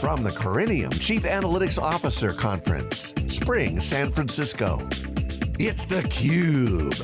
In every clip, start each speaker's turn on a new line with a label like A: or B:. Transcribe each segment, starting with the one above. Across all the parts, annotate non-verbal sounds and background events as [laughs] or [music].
A: From the Corinium Chief Analytics Officer Conference, Spring, San Francisco. It's theCUBE.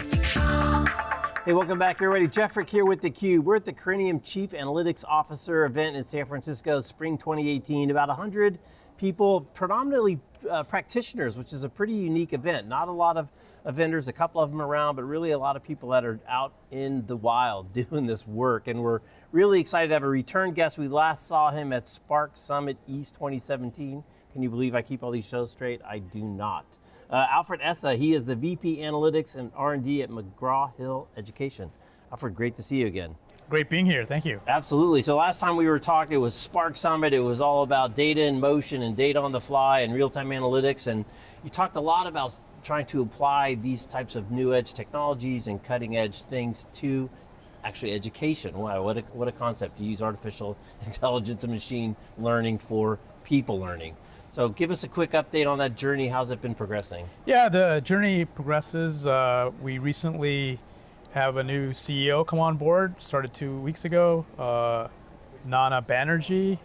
B: Hey, welcome back everybody. Jeff Frick here with theCUBE. We're at the Corinium Chief Analytics Officer event in San Francisco, Spring 2018. About 100 people, predominantly uh, practitioners, which is a pretty unique event. Not a lot of vendors, a couple of them around, but really a lot of people that are out in the wild [laughs] doing this work. And we're really excited to have a return guest. We last saw him at Spark Summit East 2017. Can you believe I keep all these shows straight? I do not. Uh, Alfred Essa, he is the VP Analytics and R&D at McGraw-Hill Education. Alfred, great to see you again.
C: Great being here, thank you.
B: Absolutely, so last time we were talking, it was Spark Summit, it was all about data in motion and data on the fly and real-time analytics, and you talked a lot about trying to apply these types of new edge technologies and cutting edge things to actually education. Wow, what a, what a concept to use artificial [laughs] intelligence and machine learning for people learning. So give us a quick update on that journey. How's it been progressing?
C: Yeah, the journey progresses. Uh, we recently have a new CEO come on board, started two weeks ago, uh, Nana Banerjee.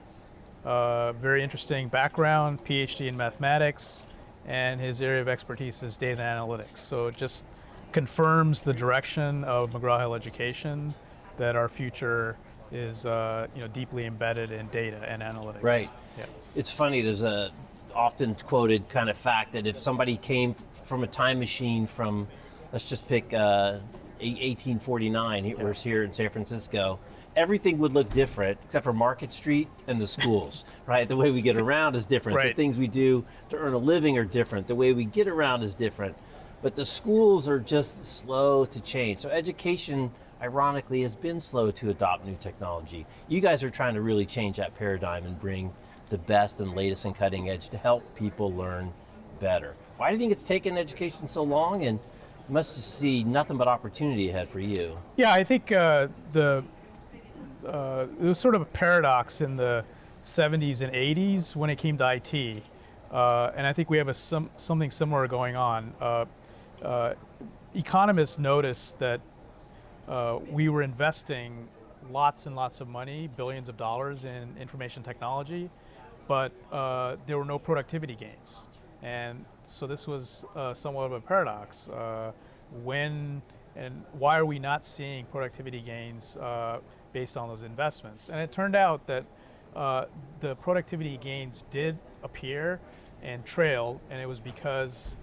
C: Uh, very interesting background, PhD in mathematics, and his area of expertise is data analytics. So it just confirms the direction of McGraw-Hill Education that our future is uh, you know deeply embedded in data and analytics.
B: Right. Yeah. It's funny. There's a often quoted kind of fact that if somebody came from a time machine from, let's just pick uh, 1849, yeah. we're here in San Francisco, everything would look different except for Market Street and the schools, [laughs] right? The way we get around is different. Right. The things we do to earn a living are different. The way we get around is different. But the schools are just slow to change. So education, ironically, has been slow to adopt new technology. You guys are trying to really change that paradigm and bring the best and latest and cutting edge to help people learn better. Why do you think it's taken education so long and must see nothing but opportunity ahead for you?
C: Yeah, I think uh, the uh, it was sort of a paradox in the 70s and 80s when it came to IT. Uh, and I think we have a some, something similar going on. Uh, uh economists noticed that uh, we were investing lots and lots of money, billions of dollars in information technology, but uh, there were no productivity gains. And so this was somewhat of a paradox. when and why are we not seeing productivity gains based on those investments. And it turned out that uh, the productivity gains did appear and trail, and it was because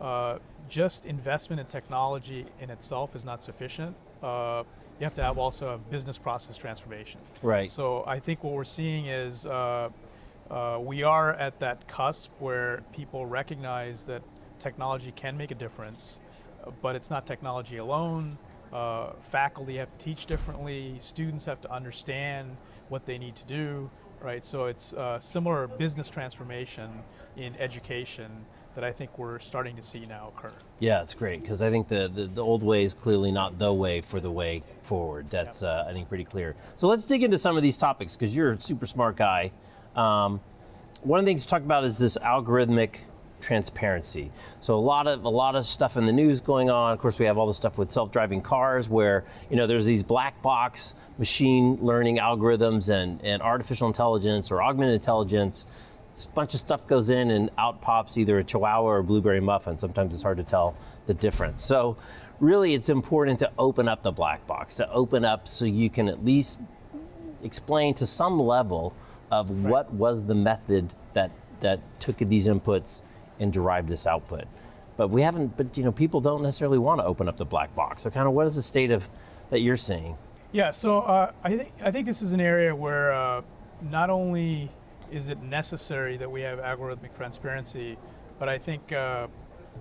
C: uh, just investment in technology in itself is not sufficient. Uh, you have to have also a business process transformation.
B: Right.
C: So I think what we're seeing is uh, uh, we are at that cusp where people recognize that technology can make a difference, but it's not technology alone. Uh, faculty have to teach differently, students have to understand what they need to do, right? So it's uh, similar business transformation in education that I think we're starting to see now occur.
B: Yeah, it's great, because I think the, the, the, old way is clearly not the way for the way forward. That's, uh, I think, pretty clear. So let's dig into some of these topics, because you're a super smart guy. Um, one of the things to talk about is this algorithmic transparency. So a lot of a lot of stuff in the news going on. Of course, we have all the stuff with self-driving cars where you know there's these black box machine learning algorithms and, and artificial intelligence or augmented intelligence. A bunch of stuff goes in and out pops either a chihuahua or a blueberry muffin. Sometimes it's hard to tell the difference. So really it's important to open up the black box, to open up so you can at least explain to some level of right. what was the method that, that took these inputs and derive this output. But we haven't, but you know, people don't necessarily want to open up the black box. So kind of what is the state of, that you're seeing?
C: Yeah, so uh, I, think, I think this is an area where uh, not only is it necessary that we have algorithmic transparency, but I think uh,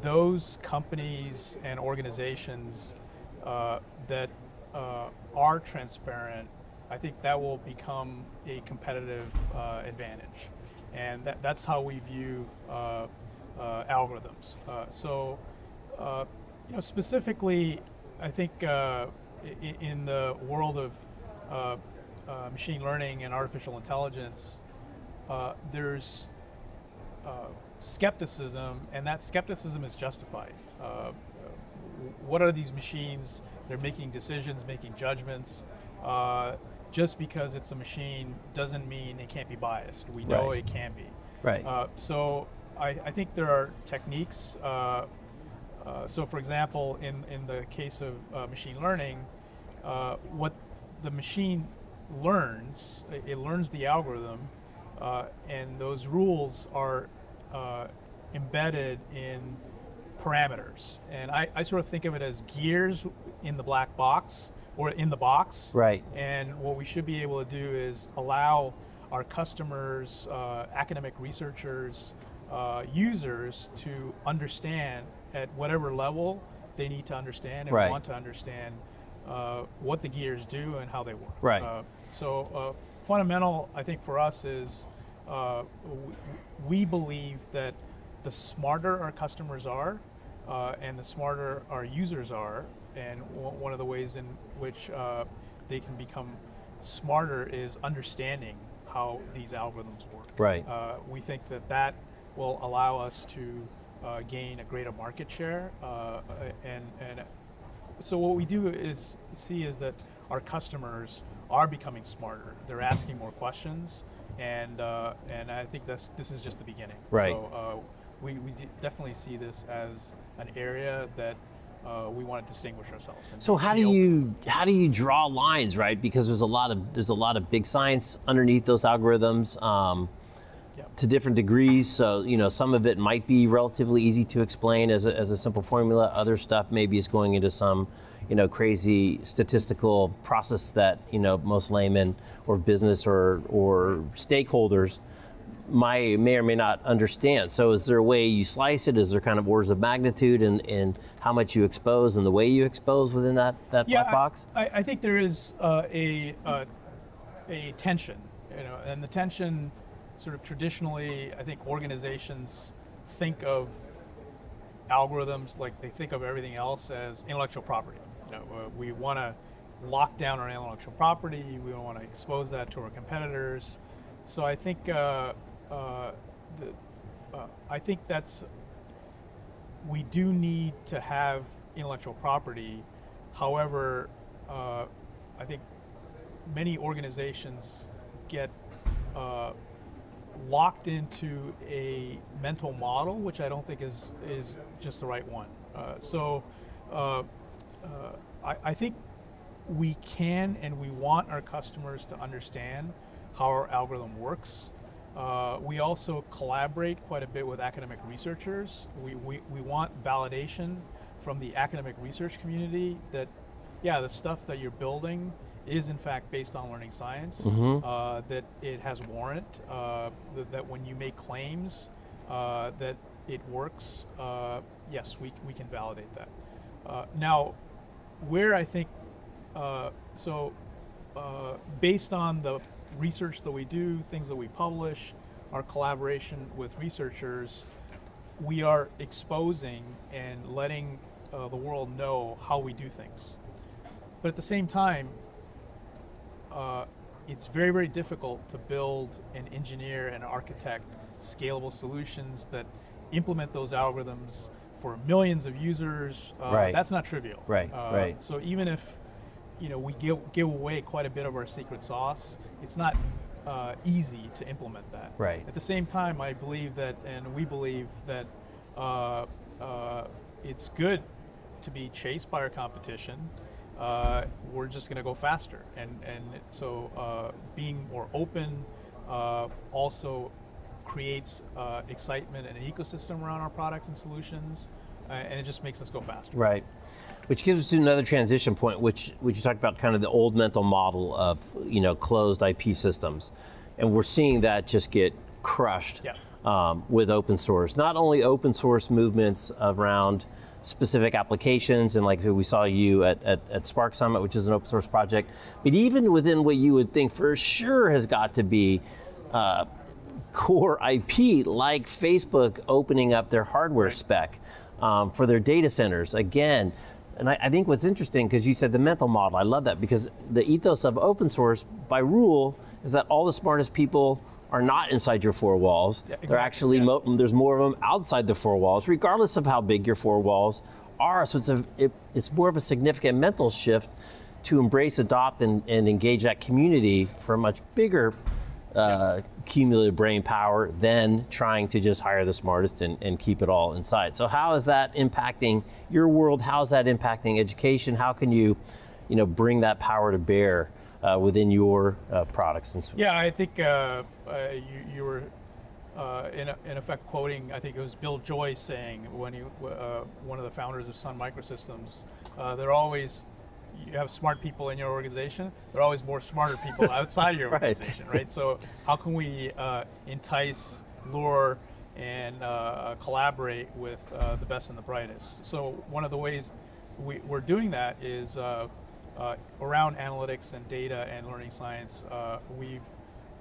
C: those companies and organizations uh, that uh, are transparent, I think that will become a competitive uh, advantage. And that, that's how we view algorithms. Uh, so, uh, you know, specifically, I think in, in, the world of machine learning and artificial intelligence, there's skepticism, and that skepticism is justified. Uh, what are these machines? They're making decisions, making judgments. Uh, just because it's a machine doesn't mean it can't be biased. We know
B: Right.
C: it can be.
B: Right.
C: Uh, so I, I think there are techniques. Uh, uh, so, for example, in, in the case of uh, machine learning, uh, what the machine learns, it, learns the algorithm, uh, and those rules are uh, embedded in parameters. And I, I sort of think of it as gears in the black box or in the box.
B: Right.
C: And what we should be able to do is allow our customers, uh, academic researchers, uh, users to understand at whatever level they need to understand and
B: Right.
C: want to understand uh, what the gears do and how they work.
B: Right.
C: Uh, so uh, fundamental, I think, for us is uh, we believe that the smarter our customers are, uh, and the smarter our users are, and one of the ways in which uh, they can become smarter is understanding how these algorithms work.
B: Right.
C: Uh, we think that that will allow us to uh, gain a greater market share, uh, and and so what we do is see is that our customers are becoming smarter. They're asking more questions, and uh, and I think that's this is just the beginning.
B: Right.
C: So uh, we we de- definitely see this as an area that uh, we want to distinguish ourselves.
B: So how do you how do you draw lines, right? Because there's a lot of there's a lot of big science underneath those algorithms um, To different degrees. So you know some of it might be relatively easy to explain as a, as a simple formula. Other stuff maybe is going into some you know crazy statistical process that you know most laymen or business or or stakeholders might may or may not understand. So is there a way you slice it? Is there kind of orders of magnitude in, in how much you expose and the way you expose within that, that
C: yeah,
B: black box?
C: I, I- I think there is uh, a uh, a tension, you know, and the tension, sort of traditionally, I think organizations think of algorithms like they think of everything else as intellectual property. You know, uh, we want to lock down our intellectual property. We don't want to expose that to our competitors. So I think uh, uh, the, uh, I think that's we do need to have intellectual property. However, uh, I think many organizations get uh, locked into a mental model, which I don't think is is just the right one. Uh, so, uh, uh, I, I think we can and we want our customers to understand how our algorithm works. Uh, we also collaborate quite a bit with academic researchers. We, we, we want validation from the academic research community that, yeah, the stuff that you're building is in fact based on learning science, uh, that it has warrant, uh, that, that when you make claims uh, that it works, uh, yes, we, we can validate that. Uh, now, where I think uh, so, uh, based on the research that we do, things that we publish, our collaboration with researchers, we are exposing and letting uh, the world know how we do things. But at the same time, uh, it's very, very difficult to build and engineer and architect scalable solutions that implement those algorithms for millions of users. Uh,
B: Right.
C: That's not trivial.
B: Right,
C: Uh,
B: right.
C: So even if you know we give give away quite a bit of our secret sauce, it's not uh, easy to implement that.
B: Right.
C: At the same time, I believe that, and we believe that uh, uh, it's good to be chased by our competition. Uh, we're just going to go faster, and and so uh, being more open uh, also creates uh, excitement and an ecosystem around our products and solutions, uh, and it just makes us go faster.
B: Right. Which gives us to another transition point, which which you talked about, kind of the old mental model of you know closed IP systems, and we're seeing that just get crushed
C: Yeah.
B: um, with open source. Not only open source movements around specific applications, and like we saw you at, at, at Spark Summit, which is an open source project, but even within what you would think for sure has got to be uh, core IP, like Facebook opening up their hardware spec um, for their data centers. Again, and I, I think what's interesting, because you said the mental model, I love that, because the ethos of open source, by rule, is that all the smartest people are not inside your four walls.
C: Yeah,
B: They're actually,
C: yeah.
B: mo- there's more of them outside the four walls, regardless of how big your four walls are. So it's, a, it, it's more of a significant mental shift to embrace, adopt, and, and engage that community for a much bigger uh, cumulative brain power than trying to just hire the smartest and, and keep it all inside. So how is that impacting your world? How is that impacting education? How can you, you know, bring that power to bear uh, within your uh, products and solutions?
C: Yeah, I think uh, uh, you, you were uh, in, in effect quoting, I think it was Bill Joy saying when he, uh, one of the founders of Sun Microsystems, uh, they're always, you have smart people in your organization, there are always more smarter people [laughs] outside your organization, right? So how can we uh, entice, lure, and uh, collaborate with uh, the best and the brightest? So one of the ways we, we're doing that is around analytics and data and learning science. Uh, we've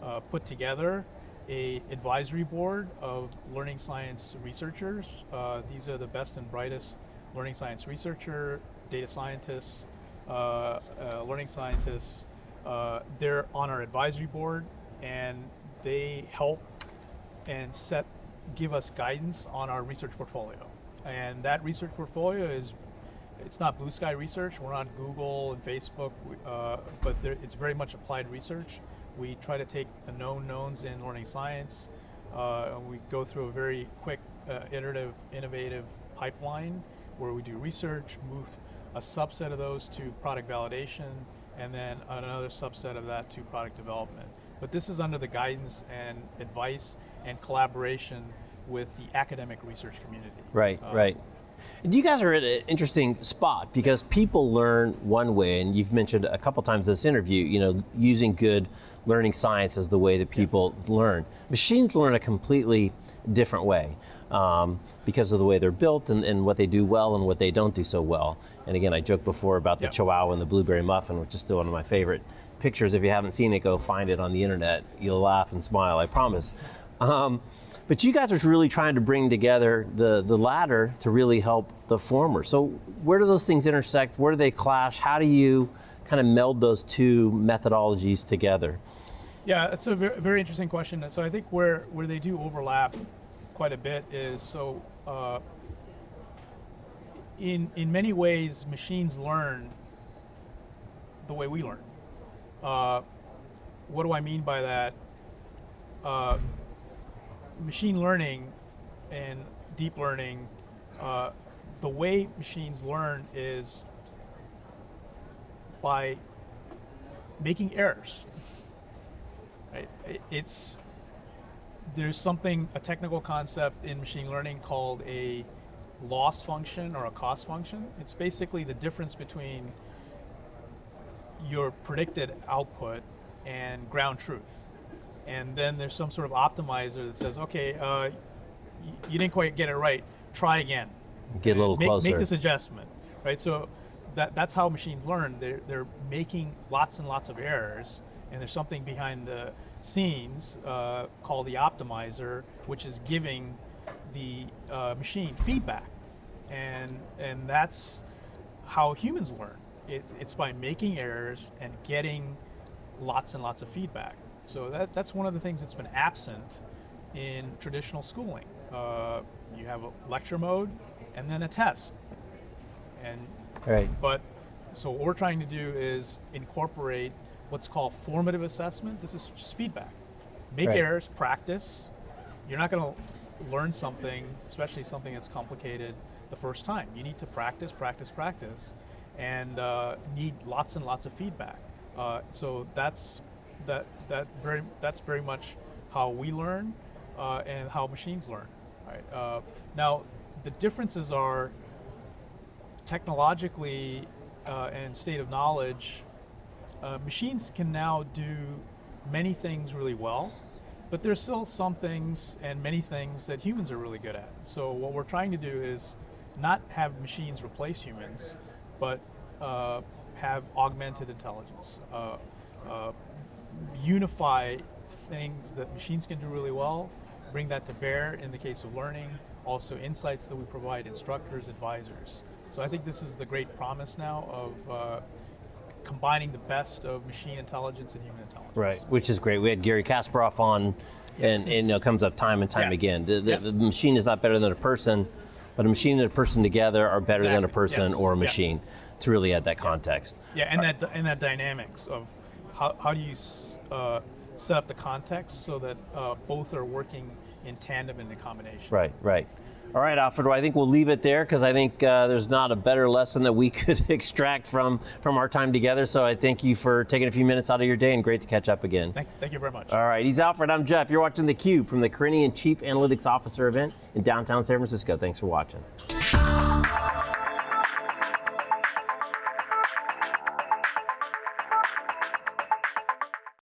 C: uh, put together a advisory board of learning science researchers. Uh, these are the best and brightest learning science researcher, data scientists, uh, uh, learning scientists. Uh, they're on our advisory board, and they help and set give us guidance on our research portfolio. And that research portfolio is it's not blue sky research. We're on Google and Facebook, uh, but there, it's very much applied research. We try to take the known knowns in learning science. Uh, and we go through a very quick, uh, iterative, innovative pipeline where we do research, move a subset of those to product validation, and then another subset of that to product development. But this is under the guidance and advice and collaboration with the academic research community.
B: Right,
C: Uh,
B: right. You guys are at an interesting spot because people learn one way, and you've mentioned a couple times in this interview, you know, using good learning science as the way that people learn. Machines learn a completely different way um, because of the way they're built and, and what they do well and what they don't do so well. And again, I joked before about the
C: Yeah.
B: Chihuahua and the blueberry muffin, which is still one of my favorite pictures. If you haven't seen it, go find it on the internet. You'll laugh and smile, I promise. Um, but you guys are really trying to bring together the, the latter to really help the former. So where do those things intersect? Where do they clash? How do you kind of meld those two methodologies together?
C: Yeah, it's a very, very interesting question. So I think where, where they do overlap quite a bit is so uh, in in many ways machines learn the way we learn. Uh, what do I mean by that? Uh, machine learning and deep learning, uh, the way machines learn is by making errors right? It's there's something a technical concept in machine learning called a loss function or a cost function. It's basically the difference between your predicted output and ground truth. And then there's some sort of optimizer that says, okay, uh, you didn't quite get it right. Try again
B: Get a little
C: make,
B: closer.
C: Make this adjustment, right? So that, that's how machines learn. They're, they're making lots and lots of errors, and there's something behind the scenes uh, called the optimizer, which is giving the uh, machine feedback, and and that's how humans learn. It, it's by making errors and getting lots and lots of feedback. So that, that's one of the things that's been absent in traditional schooling. Uh, you have a lecture mode and then a test. And
B: right.
C: but so what we're trying to do is incorporate what's called formative assessment. This is just feedback. Make
B: Right.
C: errors, practice. You're not going to learn something, especially something that's complicated, the first time. You need to practice, practice, practice, and uh, need lots and lots of feedback. Uh, so that's that that very that's very much how we learn uh, and how machines learn. Right. Uh, now the differences are technologically uh, and state of knowledge, uh, machines can now do many things really well, but there's still some things and many things that humans are really good at. So what we're trying to do is not have machines replace humans, but uh, have augmented intelligence, uh, uh, unify things that machines can do really well, bring that to bear in the case of learning, also insights that we provide instructors, advisors. So I think this is the great promise now of uh, combining the best of machine intelligence and human intelligence.
B: Right, which is great. We had Garry Kasparov on, and, and you know, comes up time and time
C: Yeah.
B: again. The, the,
C: Yeah.
B: the machine is not better than a person, but a machine and a person together are better than a person
C: Yes.
B: or a
C: Yeah.
B: machine. to really add that context.
C: Yeah, and that and that dynamics of how, how do you uh, set up the context so that uh, both are working in tandem and in combination.
B: Right, right. All right, Alfredo, I think we'll leave it there because I think uh, there's not a better lesson that we [laughs] could extract from, from our time together. So I thank you for taking a few minutes out of your day and great to catch up again.
C: Thank, thank you very much.
B: All right, he's Alfred. I'm Jeff. You're watching theCUBE from the Corinium Chief Analytics Officer event in downtown San Francisco. Thanks for watching.